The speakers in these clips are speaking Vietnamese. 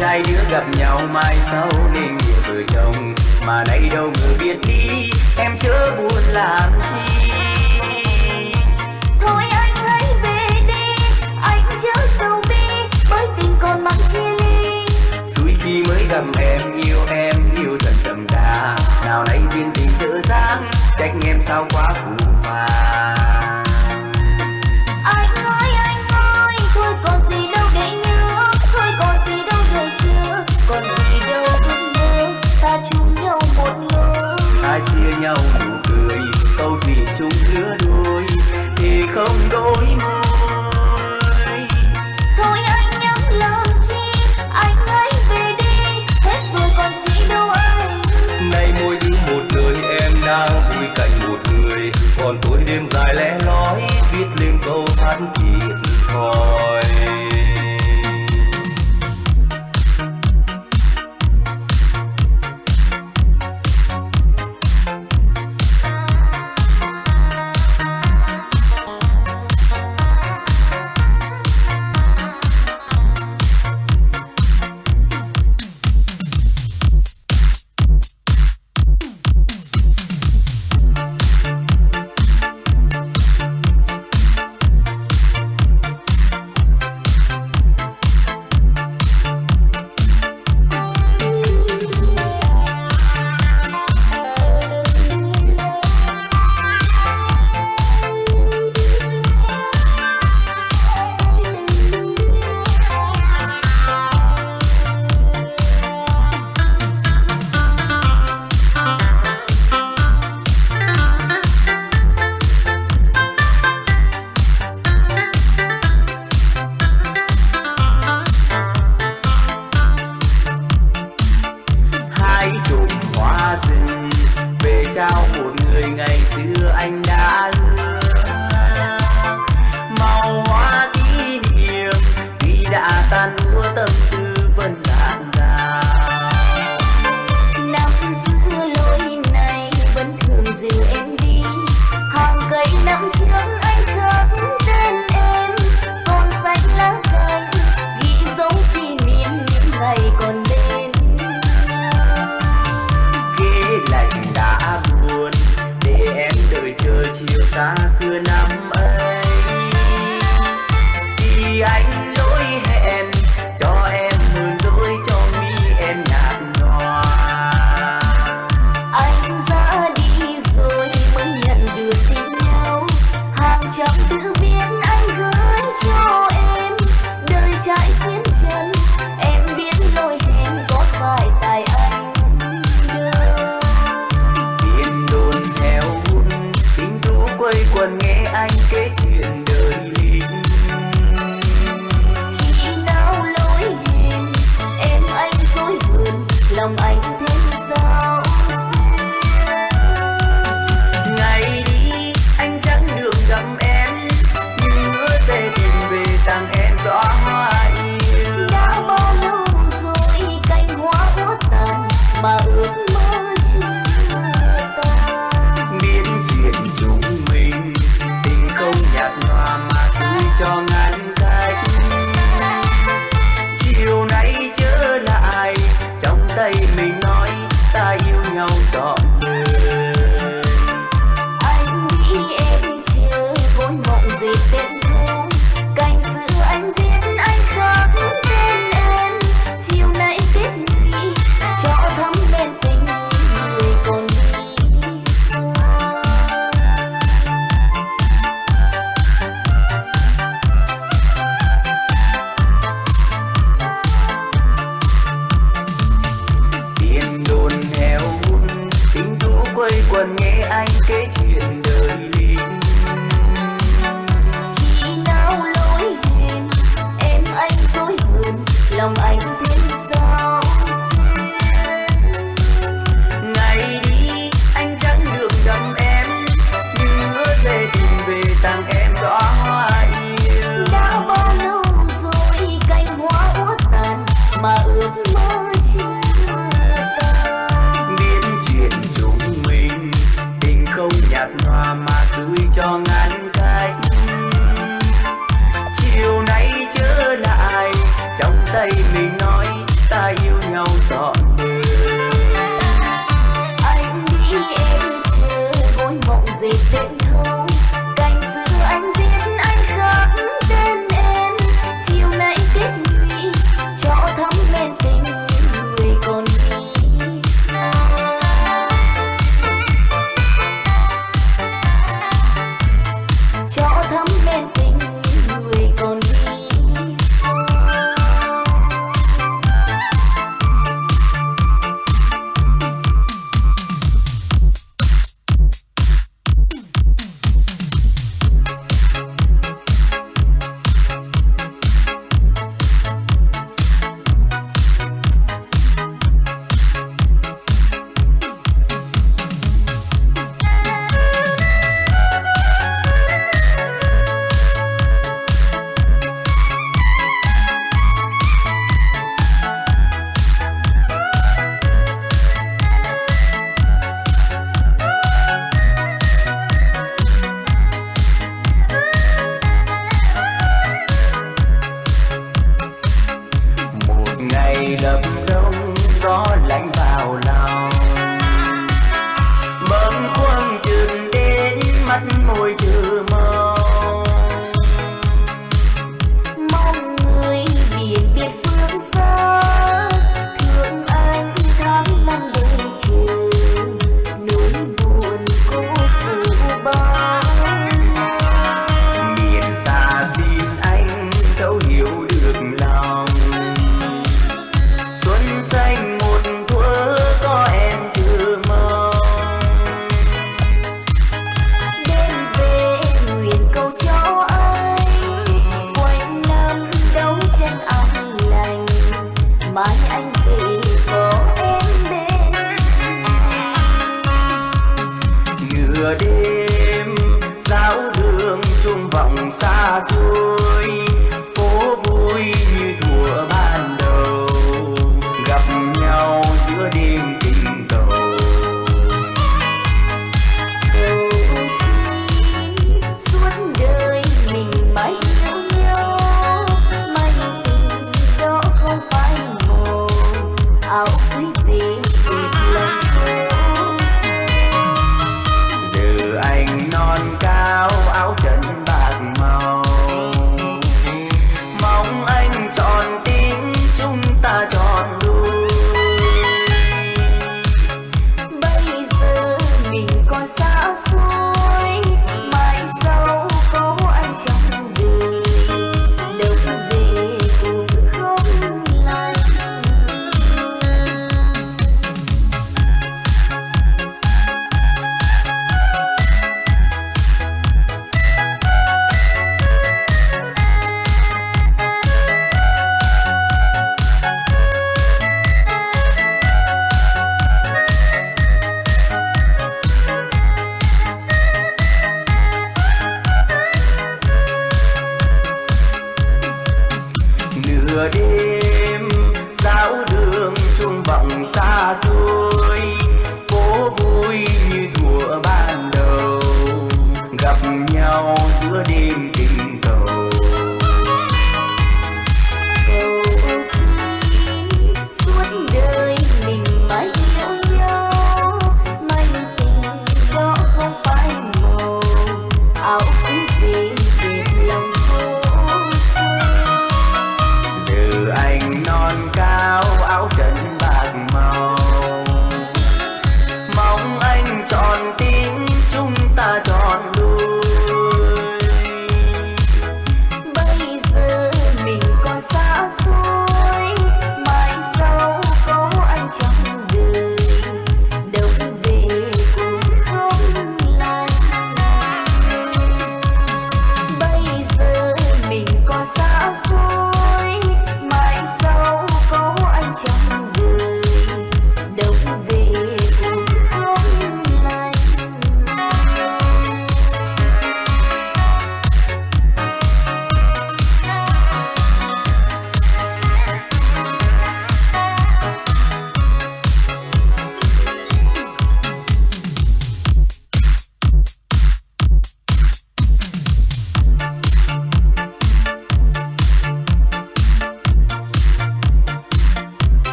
hai đứa gặp nhau mai sau nên nghĩa vợ chồng. Mà nay đâu người biết đi em chớ buồn làm chi. Thôi anh hãy về đi anh chớ sầu bi bởi tình còn mắc chia ly. Suy khi mới gặp em yêu em yêu thật đậm đà. Nào nay duyên tình dở dang trách em sao quá phụ.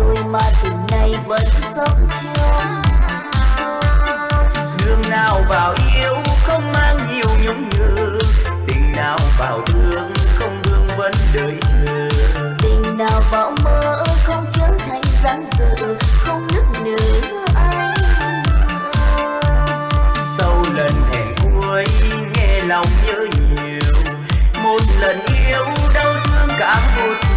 trôi mà từ nay vẫn sống chung đường nào vào yêu không mang nhiều nhung nhớ tình nào vào thương không thương vẫn đợi chờ. Tình nào vào mơ không trở thành dáng dở, không nức nở anh. Sau lần hẹn cuối nghe lòng nhớ nhiều, một lần yêu đau thương cả một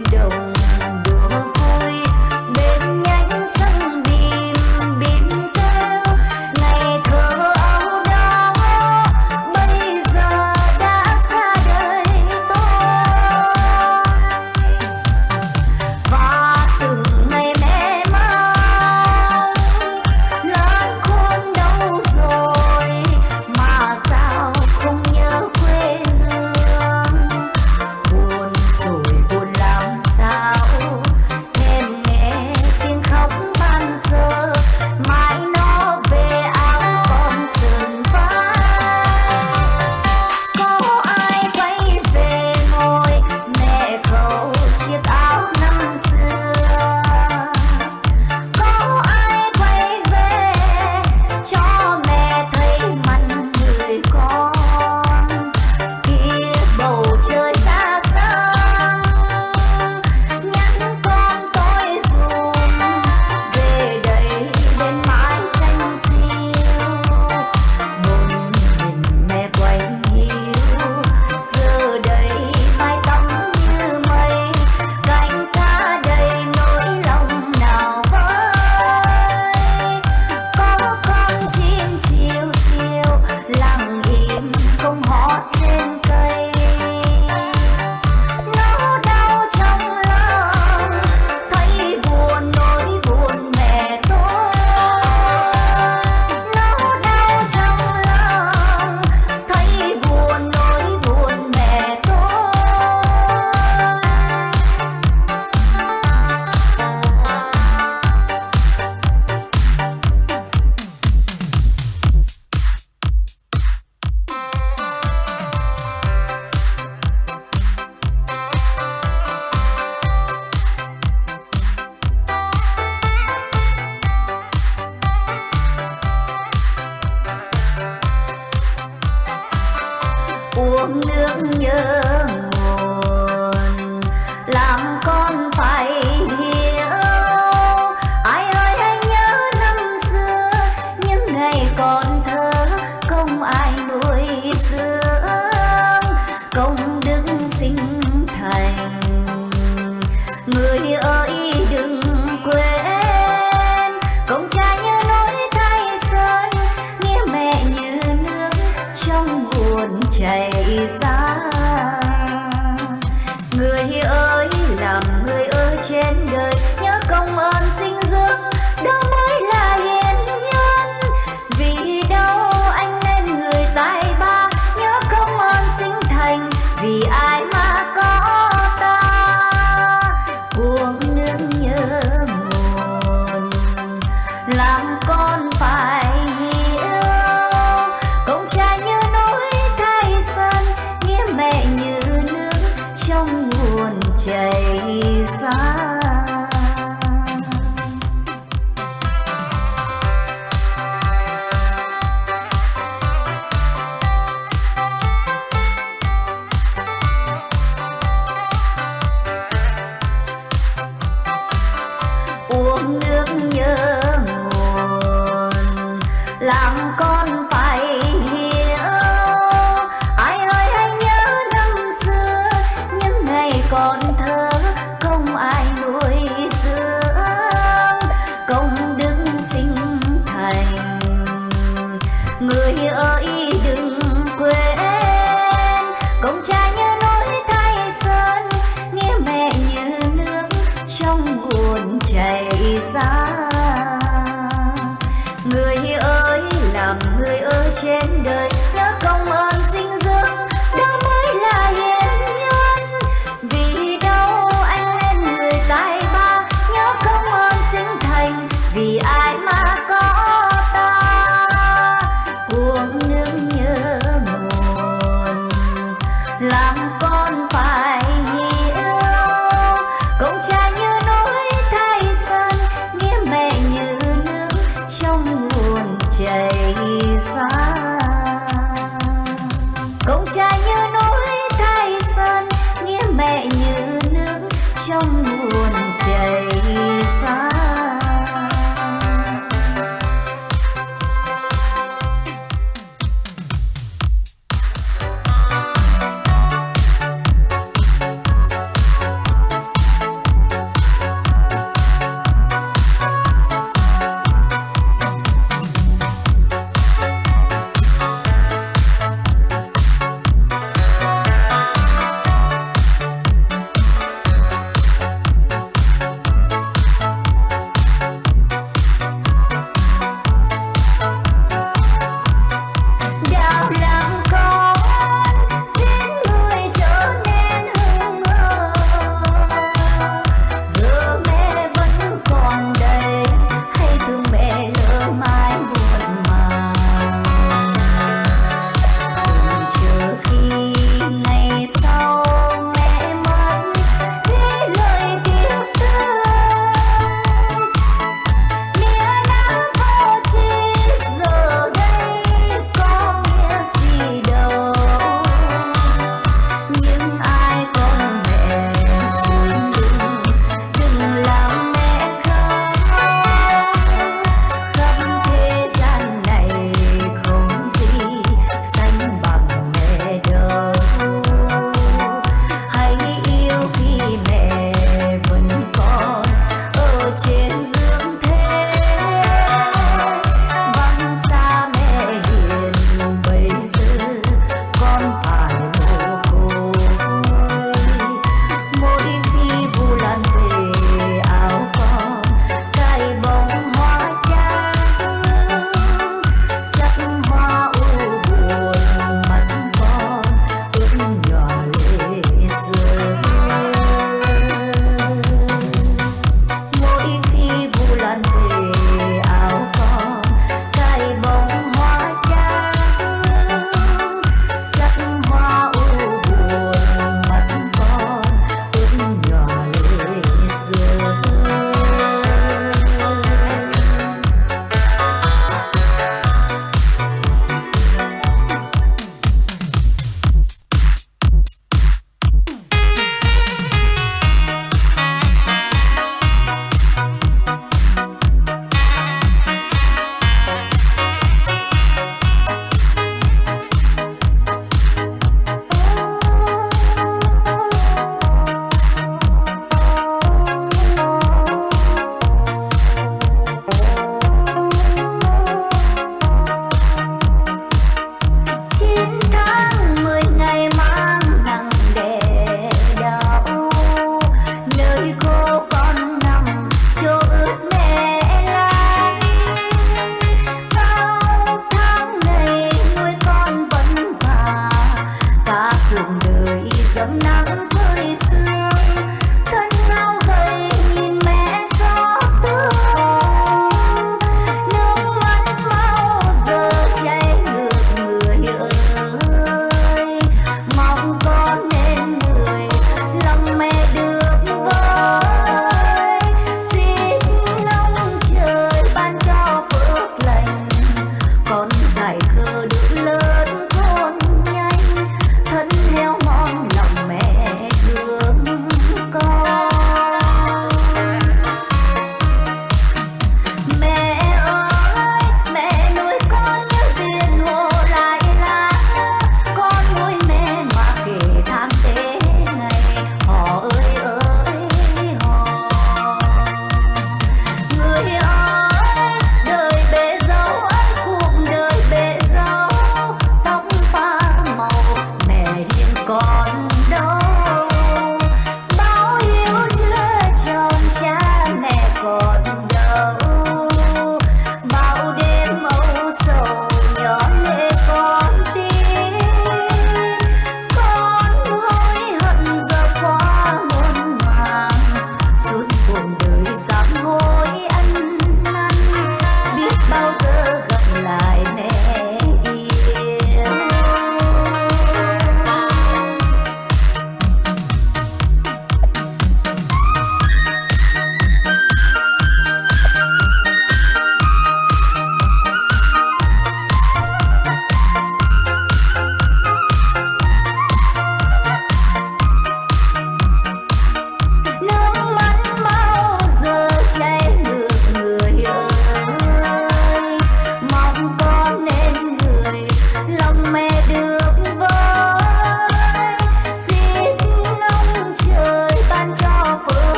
don't